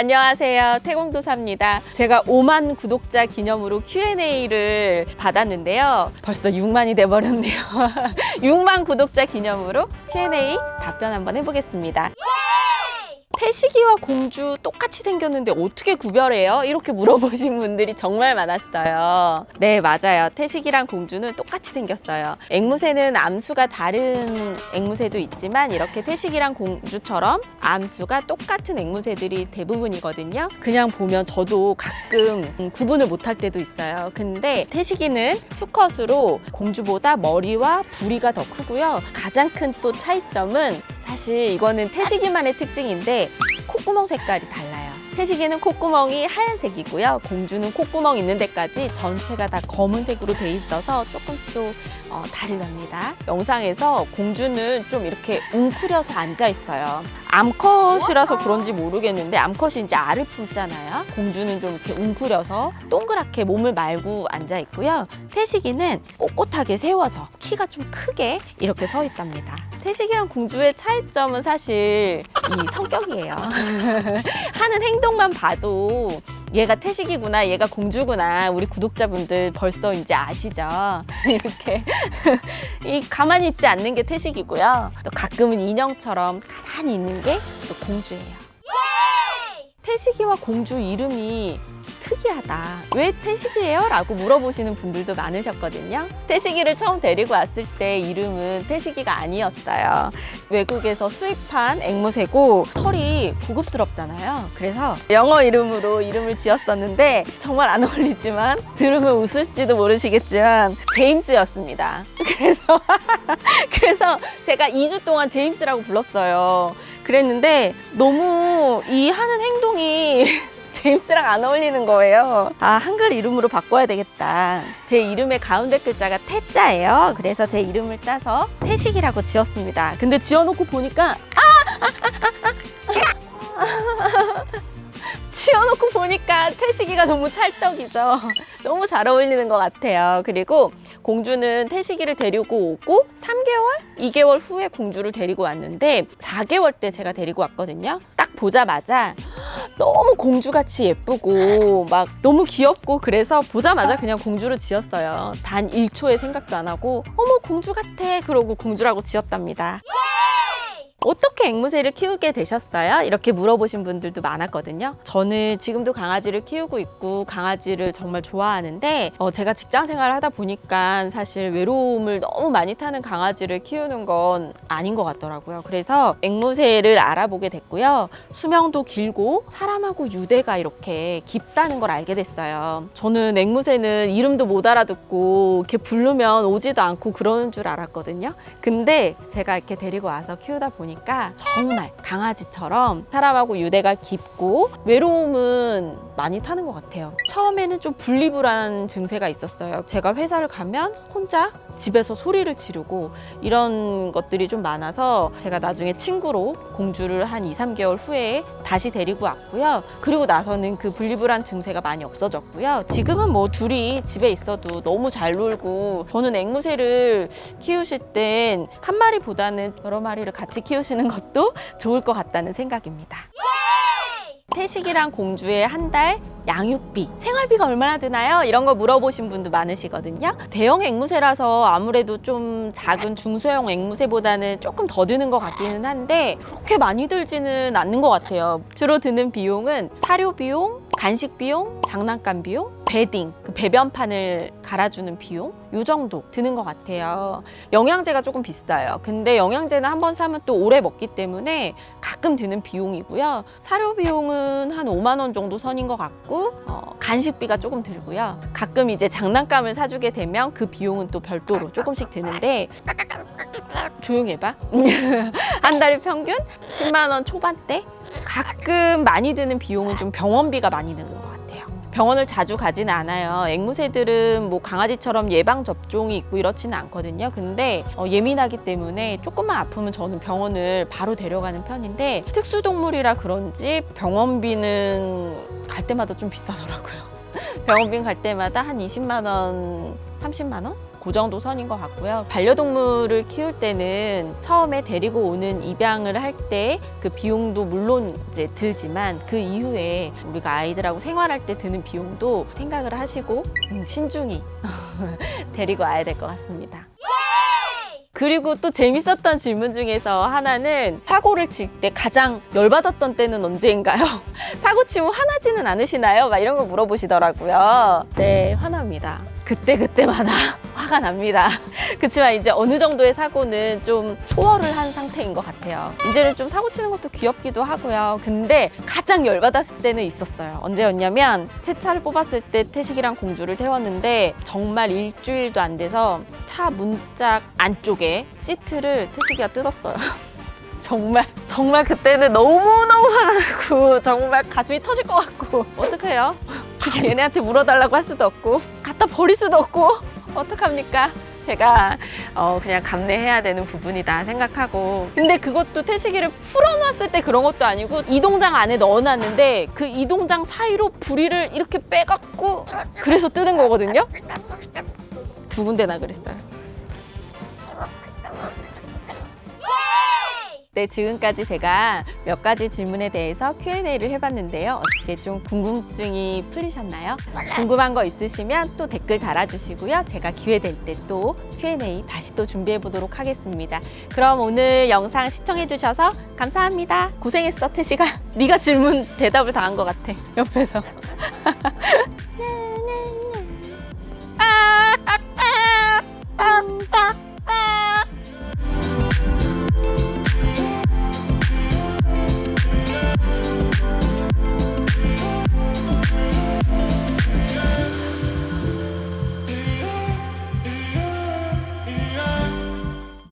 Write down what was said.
안녕하세요. 태공도사입니다. 제가 5만 구독자 기념으로 Q&A를 받았는데요. 벌써 6만이 돼버렸네요. 6만 구독자 기념으로 Q&A 답변 한번 해보겠습니다. 태식이와 공주 똑같이 생겼는데 어떻게 구별해요? 이렇게 물어보신 분들이 정말 많았어요. 네, 맞아요. 태식이랑 공주는 똑같이 생겼어요. 앵무새는 암수가 다른 앵무새도 있지만 이렇게 태식이랑 공주처럼 암수가 똑같은 앵무새들이 대부분이거든요. 그냥 보면 저도 가끔 음, 구분을 못할 때도 있어요. 근데 태식이는 수컷으로 공주보다 머리와 부리가 더 크고요. 가장 큰 또 차이점은 사실 이거는 태식이만의 특징인데 콧구멍 색깔이 달라요. 태식이는 콧구멍이 하얀색이고요. 공주는 콧구멍 있는 데까지 전체가 다 검은색으로 돼 있어서 조금 또 어, 다르답니다. 영상에서 공주는 좀 이렇게 웅크려서 앉아 있어요. 암컷이라서 그런지 모르겠는데 암컷이 이제 알을 품잖아요. 공주는 좀 이렇게 웅크려서 동그랗게 몸을 말고 앉아 있고요. 태식이는 꼿꼿하게 세워서 키가 좀 크게 이렇게 서 있답니다. 태식이랑 공주의 차이점은 사실 이 성격이에요. 하는 행동만 봐도 얘가 태식이구나, 얘가 공주구나. 우리 구독자분들 벌써 이제 아시죠? 이렇게 이 가만히 있지 않는 게 태식이고요. 또 가끔은 인형처럼 가만히 있는 게 또 공주예요. 태식이와 공주 이름이 특이하다. 왜 태식이에요? 라고 물어보시는 분들도 많으셨거든요. 태식이를 처음 데리고 왔을 때 이름은 태식이가 아니었어요. 외국에서 수입한 앵무새고 털이 고급스럽잖아요. 그래서 영어 이름으로 이름을 지었었는데 정말 안 어울리지만 들으면 웃을지도 모르시겠지만 제임스였습니다. 그래서 그래서 제가 2주 동안 제임스라고 불렀어요. 그랬는데 너무 이 하는 행동이 제임스랑 안 어울리는 거예요. 아, 한글 이름으로 바꿔야 되겠다. 제 이름의 가운데 글자가 태자예요. 그래서 제 이름을 따서 태식이라고 지었습니다. 근데 지어놓고 보니까 지어놓고 보니까 태식이가 너무 찰떡이죠. 너무 잘 어울리는 것 같아요. 그리고 공주는 태식이를 데리고 오고 3개월, 2개월 후에 공주를 데리고 왔는데 4개월 때 제가 데리고 왔거든요. 딱 보자마자 너무 공주같이 예쁘고 막 너무 귀엽고 그래서 보자마자 그냥 공주로 지었어요. 단 1초의 생각도 안 하고 어머 공주 같아 그러고 공주라고 지었답니다. 어떻게 앵무새를 키우게 되셨어요? 이렇게 물어보신 분들도 많았거든요. 저는 지금도 강아지를 키우고 있고 강아지를 정말 좋아하는데 어, 제가 직장 생활을 하다 보니까 사실 외로움을 너무 많이 타는 강아지를 키우는 건 아닌 것 같더라고요. 그래서 앵무새를 알아보게 됐고요. 수명도 길고 사람하고 유대가 이렇게 깊다는 걸 알게 됐어요. 저는 앵무새는 이름도 못 알아듣고 이렇게 부르면 오지도 않고 그러는 줄 알았거든요. 근데 제가 이렇게 데리고 와서 키우다 보니까 정말 강아지처럼 사람하고 유대가 깊고 외로움은 많이 타는 것 같아요. 처음에는 좀 분리불안 증세가 있었어요. 제가 회사를 가면 혼자 집에서 소리를 지르고 이런 것들이 좀 많아서 제가 나중에 친구로 공주를 한 2, 3개월 후에 다시 데리고 왔고요. 그리고 나서는 그 분리불안 증세가 많이 없어졌고요. 지금은 뭐 둘이 집에 있어도 너무 잘 놀고 저는 앵무새를 키우실 땐 한 마리보다는 여러 마리를 같이 키우시는 것도 좋을 것 같다는 생각입니다. 태식이랑 공주의 한 달 양육비, 생활비가 얼마나 드나요? 이런 거 물어보신 분도 많으시거든요. 대형 앵무새라서 아무래도 좀 작은 중소형 앵무새보다는 조금 더 드는 것 같기는 한데 그렇게 많이 들지는 않는 것 같아요. 주로 드는 비용은 사료 비용, 간식 비용, 장난감 비용, 베딩, 그 배변판을 갈아주는 비용 요 정도 드는 것 같아요. 영양제가 조금 비싸요. 근데 영양제는 한 번 사면 또 오래 먹기 때문에 가끔 드는 비용이고요. 사료 비용은 한 5만 원 정도 선인 것 같고 어, 간식비가 조금 들고요. 가끔 이제 장난감을 사주게 되면 그 비용은 또 별도로 조금씩 드는데 조용히 해봐. 한 달에 평균 10만 원 초반대? 가끔 많이 드는 비용은 좀 병원비가 많이 드는 것 같아요. 병원을 자주 가지는 않아요. 앵무새들은 뭐 강아지처럼 예방 접종이 있고 이렇지는 않거든요. 근데 어, 예민하기 때문에 조금만 아프면 저는 병원을 바로 데려가는 편인데 특수동물이라 그런지 병원비는 갈 때마다 좀 비싸더라고요. 병원비 갈 때마다 한 20만 원, 30만 원 그 정도 선인 것 같고요. 반려동물을 키울 때는 처음에 데리고 오는 입양을 할 때 그 비용도 물론 이제 들지만 그 이후에 우리가 아이들하고 생활할 때 드는 비용도 생각을 하시고 음, 신중히 데리고 와야 될 것 같습니다. 그리고 또 재밌었던 질문 중에서 하나는 사고를 칠 때 가장 열받았던 때는 언제인가요? 사고 치면 화나지는 않으시나요? 막 이런 거 물어보시더라고요. 네, 화납니다. 그때그때마다 화가 납니다. 그렇지만 이제 어느 정도의 사고는 좀 초월을 한 상태인 것 같아요. 이제는 좀 사고 치는 것도 귀엽기도 하고요. 근데 가장 열받았을 때는 있었어요. 언제였냐면 새 차를 뽑았을 때 태식이랑 공주를 태웠는데 정말 일주일도 안 돼서 차 문짝 안쪽에 시트를 태식이가 뜯었어요. 정말 정말 그때는 너무너무 화가 나고 정말 가슴이 터질 것 같고 어떡해요? 얘네한테 물어달라고 할 수도 없고 갖다 버릴 수도 없고 어떡합니까? 제가 어, 그냥 감내해야 되는 부분이다 생각하고. 근데 그것도 태식이를 풀어놨을 때 그런 것도 아니고 이동장 안에 넣어놨는데 그 이동장 사이로 부리를 이렇게 빼갖고 그래서 뜯은 거거든요? 두 군데나 그랬어요 네, 지금까지 제가 몇 가지 질문에 대해서 Q&A를 해봤는데요. 어떻게 좀 궁금증이 풀리셨나요? 궁금한 거 있으시면 또 댓글 달아주시고요. 제가 기회 될 때 또 Q&A 다시 또 준비해 보도록 하겠습니다. 그럼 오늘 영상 시청해주셔서 감사합니다. 고생했어, 태식아. 네가 질문 대답을 다 한 것 같아, 옆에서.